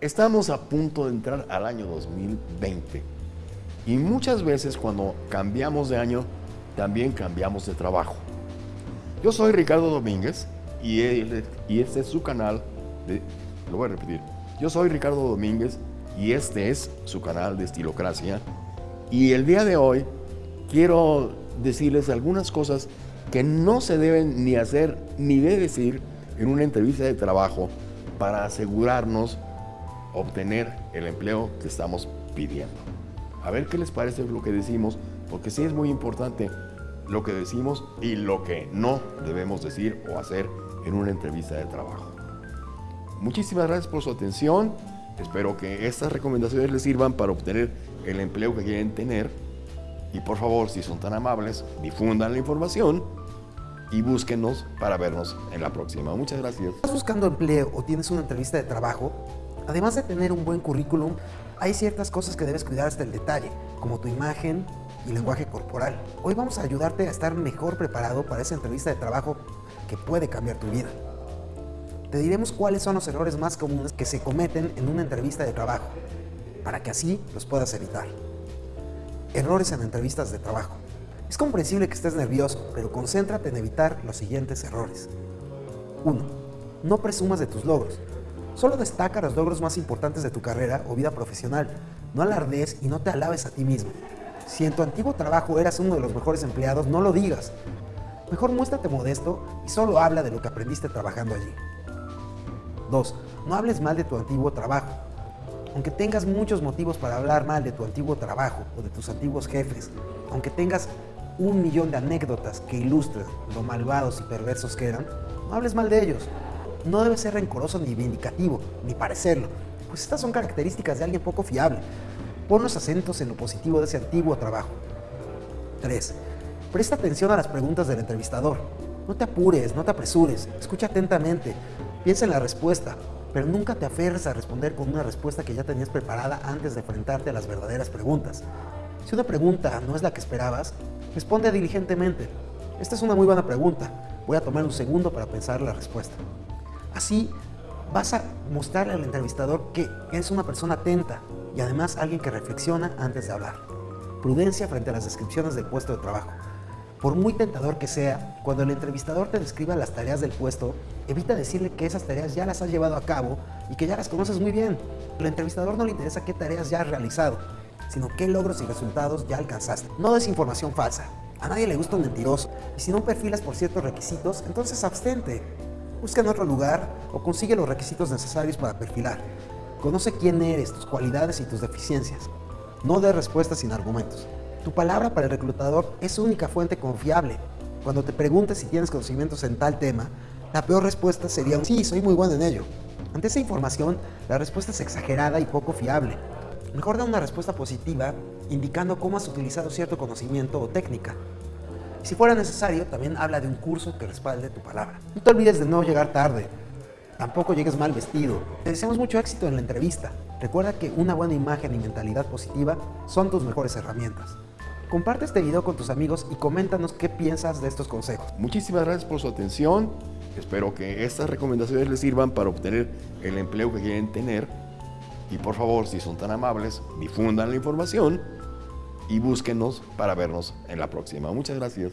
Estamos a punto de entrar al año 2020 y muchas veces cuando cambiamos de año también cambiamos de trabajo. Yo soy Ricardo Domínguez y, y este es su canal de... Lo voy a repetir. Yo soy Ricardo Domínguez y este es su canal de Estilocracia. Y el día de hoy quiero decirles algunas cosas que no se deben ni hacer ni de decir en una entrevista de trabajo para asegurarnos obtener el empleo que estamos pidiendo. A ver qué les parece lo que decimos, porque sí es muy importante lo que decimos y lo que no debemos decir o hacer en una entrevista de trabajo. Muchísimas gracias por su atención. Espero que estas recomendaciones les sirvan para obtener el empleo que quieren tener. Y por favor, si son tan amables, difundan la información y búsquenos para vernos en la próxima. Muchas gracias. ¿Estás buscando empleo o tienes una entrevista de trabajo? Además de tener un buen currículum, hay ciertas cosas que debes cuidar hasta el detalle, como tu imagen y lenguaje corporal. Hoy vamos a ayudarte a estar mejor preparado para esa entrevista de trabajo que puede cambiar tu vida. Te diremos cuáles son los errores más comunes que se cometen en una entrevista de trabajo, para que así los puedas evitar. Errores en entrevistas de trabajo. Es comprensible que estés nervioso, pero concéntrate en evitar los siguientes errores. 1. No presumas de tus logros. Solo destaca los logros más importantes de tu carrera o vida profesional. No alardees y no te alabes a ti mismo. Si en tu antiguo trabajo eras uno de los mejores empleados, no lo digas. Mejor muéstrate modesto y solo habla de lo que aprendiste trabajando allí. 2. No hables mal de tu antiguo trabajo. Aunque tengas muchos motivos para hablar mal de tu antiguo trabajo o de tus antiguos jefes, aunque tengas un millón de anécdotas que ilustren lo malvados y perversos que eran, no hables mal de ellos no debe ser rencoroso ni vindicativo, ni parecerlo, pues estas son características de alguien poco fiable. Pon los acentos en lo positivo de ese antiguo trabajo. 3. Presta atención a las preguntas del entrevistador. No te apures, no te apresures, escucha atentamente, piensa en la respuesta, pero nunca te aferres a responder con una respuesta que ya tenías preparada antes de enfrentarte a las verdaderas preguntas. Si una pregunta no es la que esperabas, responde diligentemente. Esta es una muy buena pregunta. Voy a tomar un segundo para pensar la respuesta. Así vas a mostrarle al entrevistador que eres una persona atenta y además alguien que reflexiona antes de hablar. Prudencia frente a las descripciones del puesto de trabajo. Por muy tentador que sea, cuando el entrevistador te describa las tareas del puesto, evita decirle que esas tareas ya las has llevado a cabo y que ya las conoces muy bien. Al entrevistador no le interesa qué tareas ya has realizado, sino qué logros y resultados ya alcanzaste. No des información falsa. A nadie le gusta un mentiroso. Y si no perfilas por ciertos requisitos, entonces abstente busca en otro lugar o consigue los requisitos necesarios para perfilar. Conoce quién eres, tus cualidades y tus deficiencias. No dé respuestas sin argumentos. Tu palabra para el reclutador es su única fuente confiable. Cuando te preguntes si tienes conocimientos en tal tema, la peor respuesta sería un sí, soy muy bueno en ello. Ante esa información, la respuesta es exagerada y poco fiable. Mejor da una respuesta positiva indicando cómo has utilizado cierto conocimiento o técnica. Si fuera necesario, también habla de un curso que respalde tu palabra. No te olvides de no llegar tarde. Tampoco llegues mal vestido. Te deseamos mucho éxito en la entrevista. Recuerda que una buena imagen y mentalidad positiva son tus mejores herramientas. Comparte este video con tus amigos y coméntanos qué piensas de estos consejos. Muchísimas gracias por su atención. Espero que estas recomendaciones les sirvan para obtener el empleo que quieren tener. Y por favor, si son tan amables, difundan la información y búsquenos para vernos en la próxima. Muchas gracias.